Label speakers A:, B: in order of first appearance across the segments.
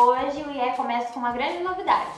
A: Hoje o IE começa com uma grande novidade.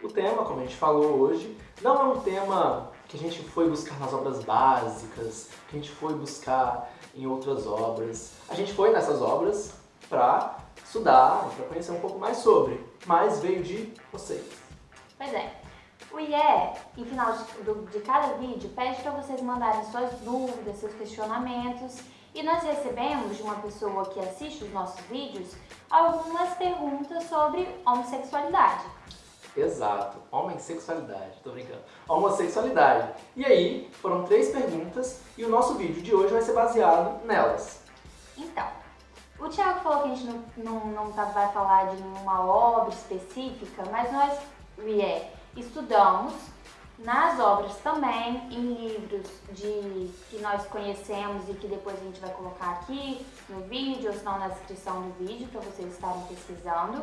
B: O tema, como a gente falou hoje, não é um tema que a gente foi buscar nas obras básicas, que a gente foi buscar em outras obras. A gente foi nessas obras para estudar, para conhecer um pouco mais sobre, mas veio de vocês.
A: Pois é. O IE, em final de, de cada vídeo, pede para vocês mandarem suas dúvidas, seus questionamentos e nós recebemos de uma pessoa que assiste os nossos vídeos algumas perguntas sobre homossexualidade.
B: Exato, homossexualidade, tô brincando. Homossexualidade. E aí, foram três perguntas e o nosso vídeo de hoje vai ser baseado nelas.
A: Então, o Thiago falou que a gente não, não, não tá, vai falar de nenhuma obra específica, mas nós, o IE, estudamos nas obras também, em livros de, que nós conhecemos e que depois a gente vai colocar aqui no vídeo, ou senão na descrição do vídeo, para vocês estarem pesquisando.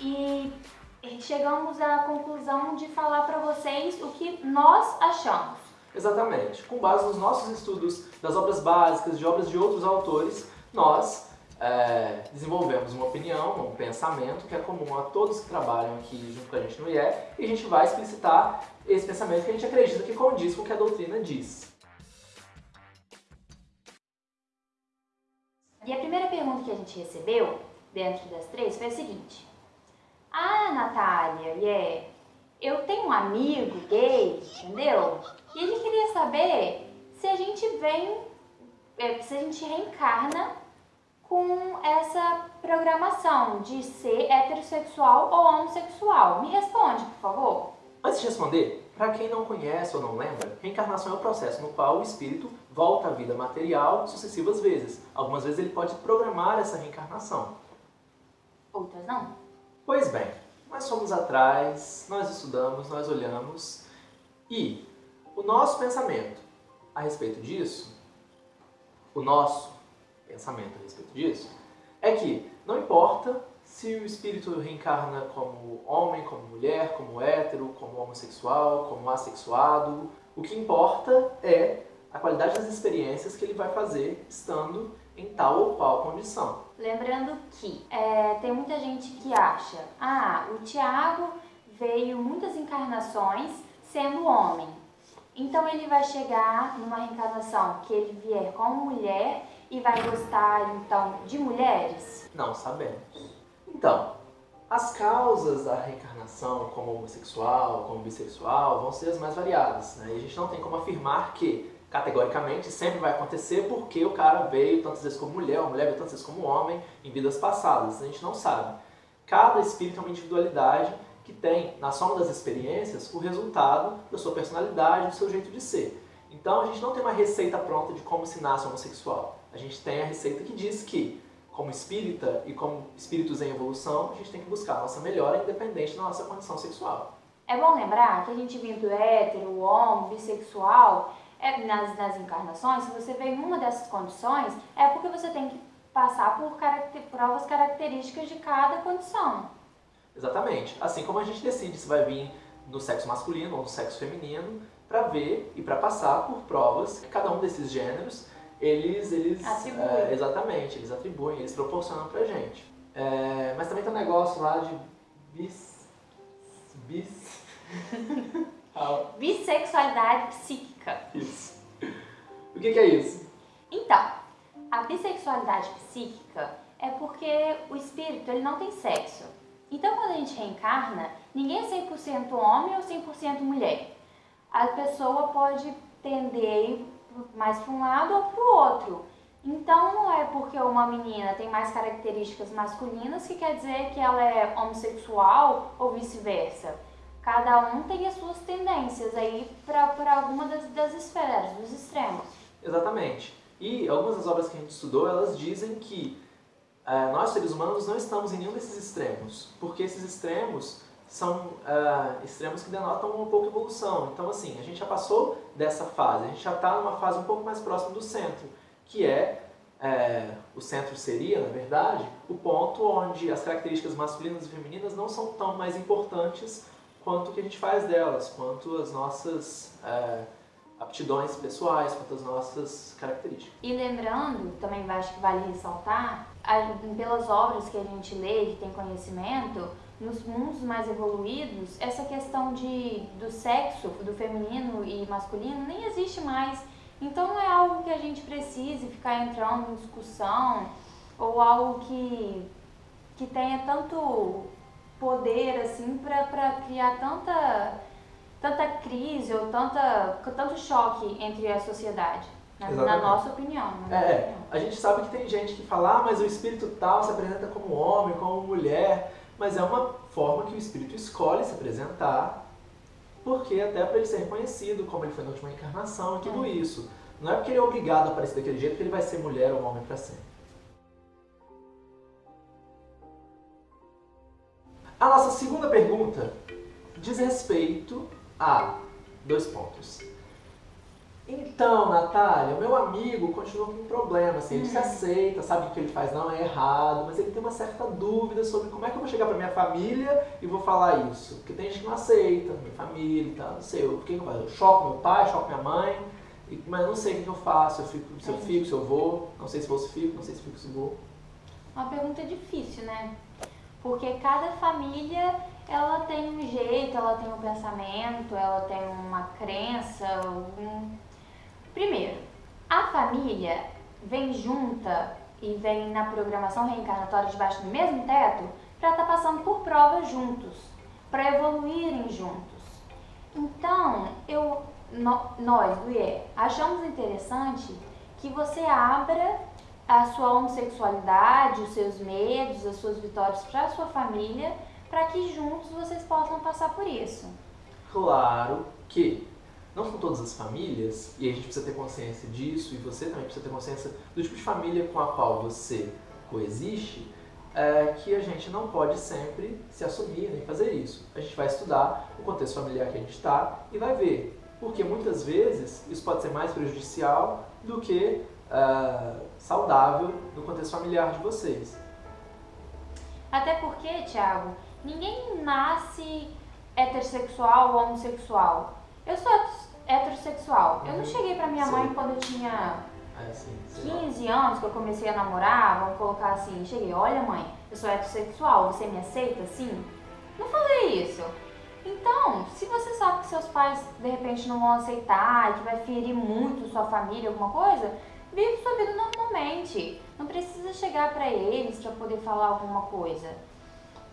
A: E chegamos à conclusão de falar para vocês o que nós achamos.
B: Exatamente. Com base nos nossos estudos das obras básicas, de obras de outros autores, nós é, desenvolvemos uma opinião, um pensamento que é comum a todos que trabalham aqui junto com a gente no IE e a gente vai explicitar esse pensamento que a gente acredita que condiz com o que a doutrina diz.
A: E a primeira pergunta que a gente recebeu, dentro das três, foi a seguinte. Ah, Natália, yeah, eu tenho um amigo gay, entendeu? E ele queria saber se a gente vem, é, se a gente reencarna com essa programação de ser heterossexual ou homossexual? Me responde, por favor.
B: Antes de responder, para quem não conhece ou não lembra, reencarnação é o processo no qual o espírito volta à vida material sucessivas vezes. Algumas vezes ele pode programar essa reencarnação.
A: Outras não.
B: Pois bem, nós fomos atrás, nós estudamos, nós olhamos e o nosso pensamento a respeito disso, o nosso pensamento a respeito disso, é que não importa se o espírito reencarna como homem, como mulher, como hétero, como homossexual, como assexuado, o que importa é a qualidade das experiências que ele vai fazer estando em tal ou qual condição.
A: Lembrando que é, tem muita gente que acha, ah, o Tiago veio muitas encarnações sendo homem, então ele vai chegar numa reencarnação que ele vier como mulher e vai gostar, então, de mulheres?
B: Não sabemos. Então, as causas da reencarnação como homossexual, como bissexual, vão ser as mais variadas. Né? E a gente não tem como afirmar que, categoricamente, sempre vai acontecer porque o cara veio tantas vezes como mulher, ou a mulher veio tantas vezes como homem em vidas passadas. A gente não sabe. Cada espírito é uma individualidade que tem, na soma das experiências, o resultado da sua personalidade, do seu jeito de ser. Então a gente não tem uma receita pronta de como se nasce homossexual. A gente tem a receita que diz que, como espírita e como espíritos em evolução, a gente tem que buscar a nossa melhora independente da nossa condição sexual.
A: É bom lembrar que a gente vindo hétero, homo, bissexual, é, nas, nas encarnações, se você vem em uma dessas condições, é porque você tem que passar por caracter, provas características de cada condição.
B: Exatamente. Assim como a gente decide se vai vir no sexo masculino ou no sexo feminino, para ver e para passar por provas que cada um desses gêneros eles, eles
A: atribuem.
B: É, exatamente, eles atribuem, eles proporcionam pra gente. É, mas também tem um negócio lá de bis. bis.
A: Bissexualidade psíquica.
B: Isso. O que, que é isso?
A: Então, a bissexualidade psíquica é porque o espírito ele não tem sexo. Então, quando a gente reencarna, ninguém é 100% homem ou 100% mulher. A pessoa pode tender mais para um lado ou para o outro. Então não é porque uma menina tem mais características masculinas que quer dizer que ela é homossexual ou vice-versa. Cada um tem as suas tendências aí para alguma das, das esferas, dos extremos.
B: Exatamente. E algumas das obras que a gente estudou, elas dizem que é, nós seres humanos não estamos em nenhum desses extremos, porque esses extremos são uh, extremos que denotam uma pouca evolução. Então, assim, a gente já passou dessa fase, a gente já está numa fase um pouco mais próxima do centro, que é, é, o centro seria, na verdade, o ponto onde as características masculinas e femininas não são tão mais importantes quanto o que a gente faz delas, quanto as nossas é, aptidões pessoais, quanto às nossas características.
A: E lembrando, também acho que vale ressaltar, pelas obras que a gente lê, que tem conhecimento, nos mundos mais evoluídos, essa questão de, do sexo, do feminino e masculino, nem existe mais. Então não é algo que a gente precise ficar entrando em discussão ou algo que, que tenha tanto poder assim para criar tanta, tanta crise ou tanta, tanto choque entre a sociedade. Na, na nossa opinião.
B: Na é, opinião. a gente sabe que tem gente que fala, ah, mas o espírito tal se apresenta como homem, como mulher, mas é uma forma que o espírito escolhe se apresentar, porque até para ele ser reconhecido como ele foi na última encarnação e tudo é. isso. Não é porque ele é obrigado a aparecer daquele jeito que ele vai ser mulher ou homem para sempre. A nossa segunda pergunta diz respeito a dois pontos. Então, Natália, o meu amigo continua com um problema, assim, ele se uhum. aceita, sabe que o que ele faz não é errado, mas ele tem uma certa dúvida sobre como é que eu vou chegar pra minha família e vou falar isso. Porque tem gente que não aceita, minha família e tal, não sei, o que eu faço? Eu choco meu pai, choco minha mãe, mas não sei o que eu faço, eu fico, se eu fico, se eu vou, não sei se vou se fico, não sei se fico, se vou.
A: Uma pergunta difícil, né? Porque cada família ela tem um jeito, ela tem um pensamento, ela tem uma crença, um Primeiro, a família vem junta e vem na programação reencarnatória debaixo do mesmo teto para estar tá passando por provas juntos, para evoluírem juntos. Então, eu, no, nós do achamos interessante que você abra a sua homossexualidade, os seus medos, as suas vitórias para a sua família, para que juntos vocês possam passar por isso.
B: Claro que não são todas as famílias, e a gente precisa ter consciência disso, e você também precisa ter consciência do tipo de família com a qual você coexiste, é, que a gente não pode sempre se assumir nem fazer isso. A gente vai estudar o contexto familiar que a gente está e vai ver. Porque muitas vezes isso pode ser mais prejudicial do que uh, saudável no contexto familiar de vocês.
A: Até porque, Thiago, ninguém nasce heterossexual ou homossexual. Eu sou heterossexual. Eu não uhum. cheguei pra minha mãe quando eu tinha
B: é, sim,
A: 15 anos, que eu comecei a namorar, vamos colocar assim, cheguei, olha mãe, eu sou heterossexual, você me aceita assim? Não falei isso. Então, se você sabe que seus pais de repente não vão aceitar que vai ferir muito sua família, alguma coisa, vive sua vida normalmente. Não precisa chegar para eles para poder falar alguma coisa.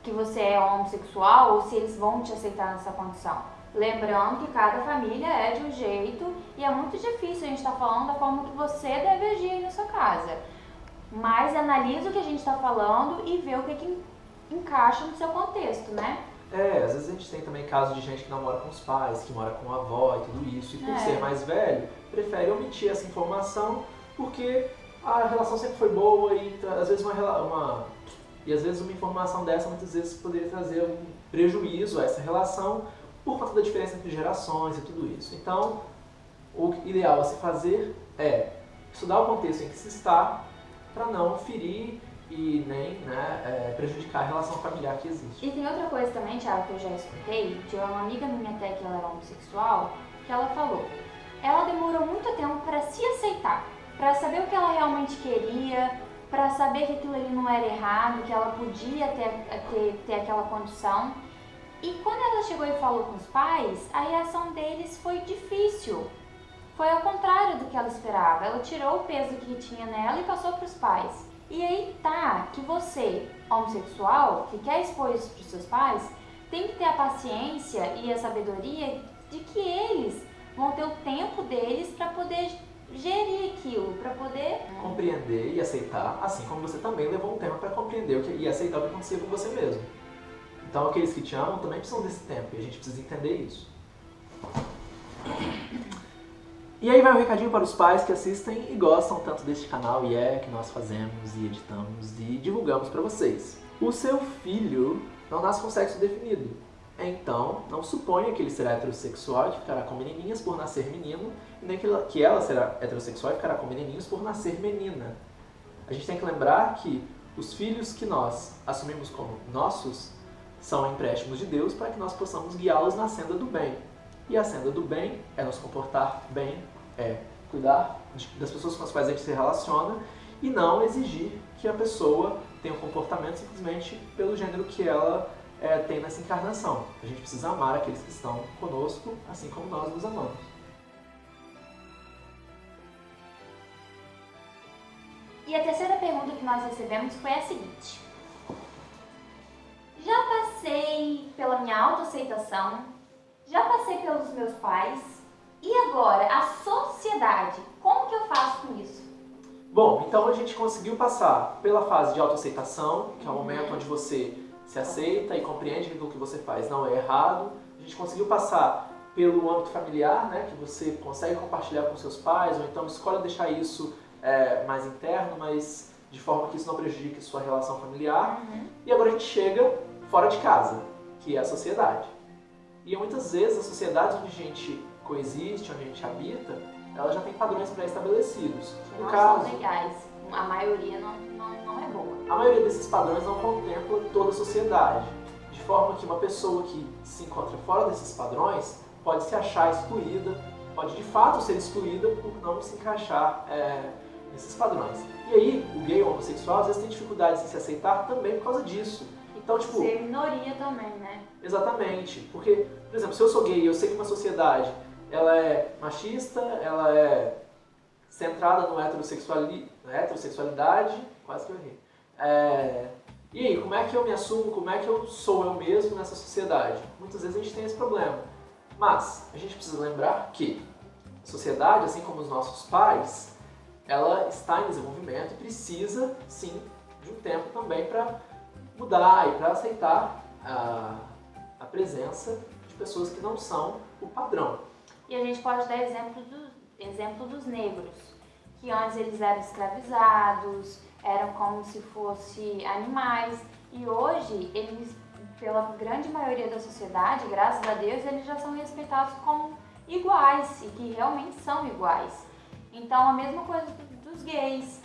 A: Que você é homossexual ou se eles vão te aceitar nessa condição. Lembrando que cada família é de um jeito e é muito difícil a gente estar tá falando da forma que você deve agir aí na sua casa. Mas analisa o que a gente está falando e vê o que, que encaixa no seu contexto, né?
B: É, às vezes a gente tem também casos de gente que não mora com os pais, que mora com a avó e tudo isso, e por é. ser mais velho, prefere omitir essa informação porque a relação sempre foi boa e às vezes uma, uma e às vezes uma informação dessa muitas vezes poderia trazer um prejuízo a essa relação por conta da diferença entre gerações e tudo isso. Então, o ideal a se fazer é estudar o contexto em que se está para não ferir e nem né, é, prejudicar a relação familiar que existe.
A: E tem outra coisa também, Thiago, que eu já escutei, de uma amiga minha até que ela era homossexual, que ela falou, ela demorou muito tempo para se aceitar, para saber o que ela realmente queria, para saber que aquilo ali não era errado, que ela podia ter, ter, ter aquela condição. E quando ela chegou e falou com os pais, a reação deles foi difícil. Foi ao contrário do que ela esperava. Ela tirou o peso que tinha nela e passou para os pais. E aí tá que você, homossexual, que quer expor isso para os seus pais, tem que ter a paciência e a sabedoria de que eles vão ter o tempo deles para poder gerir aquilo, para poder
B: compreender e aceitar, assim como você também levou um tempo para compreender e aceitar o que acontecia com você mesmo. Então aqueles que te amam também precisam desse tempo e a gente precisa entender isso. E aí vai um recadinho para os pais que assistem e gostam tanto deste canal e é que nós fazemos e editamos e divulgamos para vocês. O seu filho não nasce com sexo definido. Então, não suponha que ele será heterossexual e ficará com menininhas por nascer menino, nem que ela será heterossexual e ficará com menininhos por nascer menina. A gente tem que lembrar que os filhos que nós assumimos como nossos são empréstimos de Deus para que nós possamos guiá-los na senda do bem. E a senda do bem é nos comportar bem, é cuidar das pessoas com as quais a gente se relaciona e não exigir que a pessoa tenha um comportamento simplesmente pelo gênero que ela é, tem nessa encarnação. A gente precisa amar aqueles que estão conosco, assim como nós nos amamos.
A: E a terceira pergunta que nós recebemos foi a seguinte. Já passei pela minha autoaceitação, já passei pelos meus pais, e agora a sociedade, como que eu faço com isso?
B: Bom, então a gente conseguiu passar pela fase de autoaceitação, que é o momento onde você se aceita e compreende que o que você faz não é errado. A gente conseguiu passar pelo âmbito familiar, né, que você consegue compartilhar com seus pais, ou então escolhe deixar isso é, mais interno, mas de forma que isso não prejudique sua relação familiar. Uhum. E agora a gente chega fora de casa, que é a sociedade. E muitas vezes a sociedade onde a gente coexiste, onde a gente habita, ela já tem padrões pré-estabelecidos.
A: No não caso, são legais. A maioria não, não, não é boa.
B: A maioria desses padrões não contempla toda a sociedade. De forma que uma pessoa que se encontra fora desses padrões pode se achar excluída, pode de fato ser excluída por não se encaixar é, nesses padrões. E aí, o gay ou homossexual às vezes tem dificuldade de se aceitar também por causa disso. Então, tipo.
A: Ser minoria também, né?
B: Exatamente. Porque, por exemplo, se eu sou gay eu sei que uma sociedade ela é machista, ela é centrada no heterossexuali... na heterossexualidade, quase que eu errei. É... E aí, como é que eu me assumo, como é que eu sou eu mesmo nessa sociedade? Muitas vezes a gente tem esse problema. Mas a gente precisa lembrar que a sociedade, assim como os nossos pais, ela está em desenvolvimimento e precisa, sim, de um tempo também para mudar e para aceitar a, a presença de pessoas que não são o padrão.
A: E a gente pode dar exemplo, do, exemplo dos negros, que antes eles eram escravizados, eram como se fossem animais, e hoje eles, pela grande maioria da sociedade, graças a Deus, eles já são respeitados como iguais, e que realmente são iguais. Então a mesma coisa dos gays,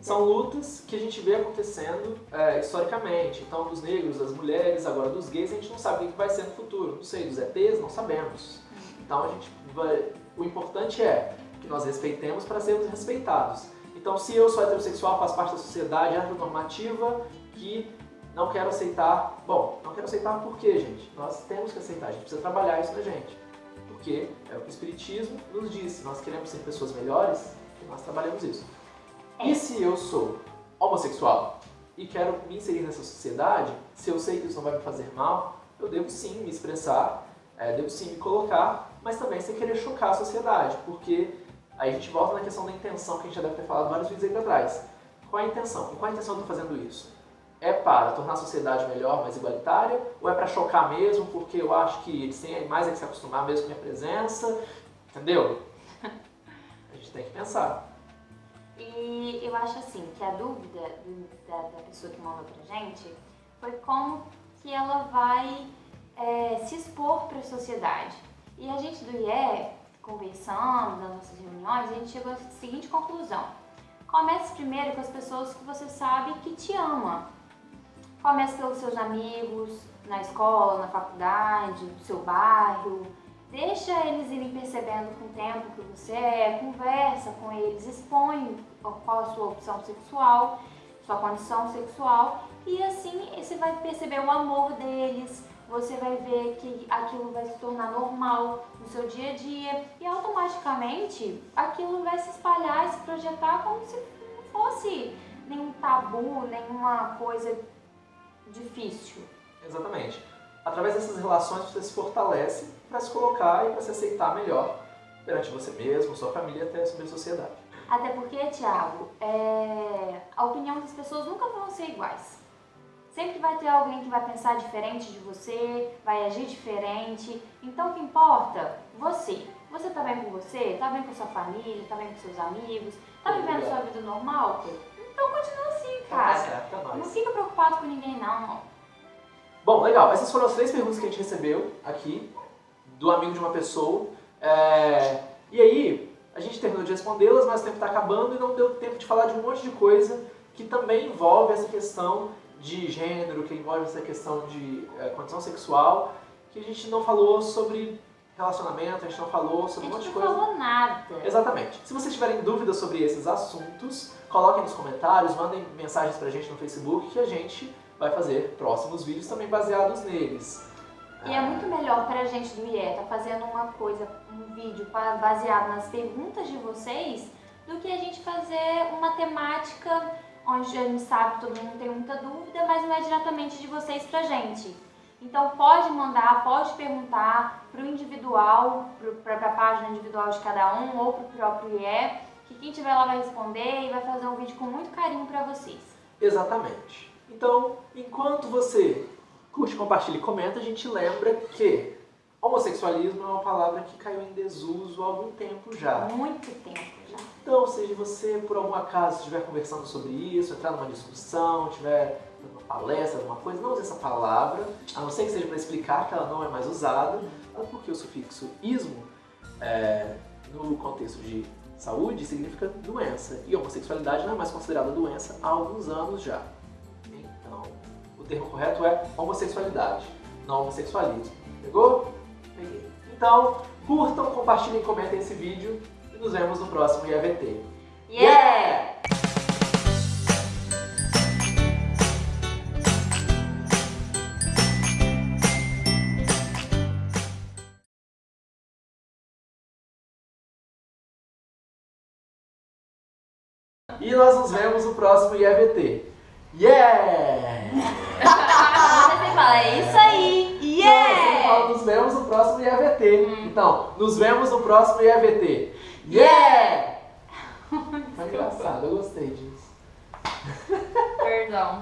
B: são lutas que a gente vê acontecendo é, historicamente. Então, dos negros, das mulheres, agora dos gays, a gente não sabe o que vai ser no futuro. Não sei, dos ETs, não sabemos. Então, a gente vai... o importante é que nós respeitemos para sermos respeitados. Então, se eu sou heterossexual, faço parte da sociedade heteronormativa que não quero aceitar... Bom, não quero aceitar por quê, gente? Nós temos que aceitar, a gente precisa trabalhar isso na gente. Porque é o que o Espiritismo nos diz. Nós queremos ser pessoas melhores, nós trabalhamos isso. E se eu sou homossexual e quero me inserir nessa sociedade, se eu sei que isso não vai me fazer mal, eu devo sim me expressar, é, devo sim me colocar, mas também sem querer chocar a sociedade, porque aí a gente volta na questão da intenção que a gente já deve ter falado vários vídeos aí pra trás. Qual é a intenção? Com qual a intenção eu estou fazendo isso? É para tornar a sociedade melhor, mais igualitária? Ou é para chocar mesmo, porque eu acho que eles têm mais é que se acostumar mesmo com a minha presença? Entendeu? A gente tem que pensar.
A: E eu acho assim, que a dúvida do, da, da, pessoa que mandou pra gente foi como que ela vai é, se expor para a sociedade. E a gente do IE, conversando nas nossas reuniões, a gente chegou à seguinte conclusão. Comece primeiro com as pessoas que você sabe que te ama. Comece pelos seus amigos, na escola, na faculdade, no seu bairro, Deixa eles irem percebendo com o tempo que você é, conversa com eles, expõe qual a sua opção sexual, sua condição sexual e assim você vai perceber o amor deles, você vai ver que aquilo vai se tornar normal no seu dia a dia e automaticamente aquilo vai se espalhar e se projetar como se não fosse nenhum tabu, nenhuma coisa difícil.
B: Exatamente. Através dessas relações você se fortalece para se colocar e para se aceitar melhor perante você mesmo, sua família e até sobre a sociedade.
A: Até porque, Tiago, é... a opinião das pessoas nunca vão ser iguais. Sempre vai ter alguém que vai pensar diferente de você, vai agir diferente. Então o que importa? Você. Você tá bem com você? Tá bem com sua família? Tá bem com seus amigos? Tá vivendo sua vida normal? Então continua assim, tá cara. Tá certo, é não fica preocupado com ninguém, não.
B: Bom, legal. Essas foram as três perguntas que a gente recebeu aqui do amigo de uma pessoa. É... E aí, a gente terminou de respondê-las, mas o tempo está acabando e não deu tempo de falar de um monte de coisa que também envolve essa questão de gênero, que envolve essa questão de é, condição sexual, que a gente não falou sobre relacionamento, a gente não falou sobre
A: A
B: um monte
A: gente
B: de
A: não
B: coisa.
A: falou nada.
B: Exatamente. Se vocês tiverem dúvidas sobre esses assuntos, coloquem nos comentários, mandem mensagens pra gente no Facebook que a gente vai fazer próximos vídeos também baseados neles.
A: E é muito melhor pra gente do IE tá fazendo uma coisa, um vídeo baseado nas perguntas de vocês, do que a gente fazer uma temática onde a gente sabe que todo mundo tem muita dúvida, mas não é diretamente de vocês pra gente. Então pode mandar, pode perguntar pro individual, pro, pra, pra página individual de cada um ou pro próprio IE, que quem tiver lá vai responder e vai fazer um vídeo com muito carinho pra vocês.
B: Exatamente. Então, enquanto você curte, compartilha e comenta, a gente lembra que homossexualismo é uma palavra que caiu em desuso há algum tempo já.
A: Muito tempo já.
B: Então, seja você, por algum acaso, estiver conversando sobre isso, entrar numa discussão, estiver dando uma palestra, alguma coisa, não use essa palavra, a não ser que seja para explicar que ela não é mais usada, até porque o sufixo ismo, é, no contexto de saúde, significa doença, e homossexualidade não é mais considerada doença há alguns anos já. O termo correto é homossexualidade, não homossexualismo. Pegou? Peguei. Então, curtam, compartilhem comentem esse vídeo e nos vemos no próximo IAVT.
A: Yeah!
B: E nós nos vemos no próximo IAVT. Yeah!
A: Você fala, é isso aí!
B: Não, eu sempre
A: Yeah!
B: falo, nos vemos no próximo IAVT. Então, nos vemos no próximo IAVT. Yeah! Foi engraçado, eu gostei disso.
A: Perdão.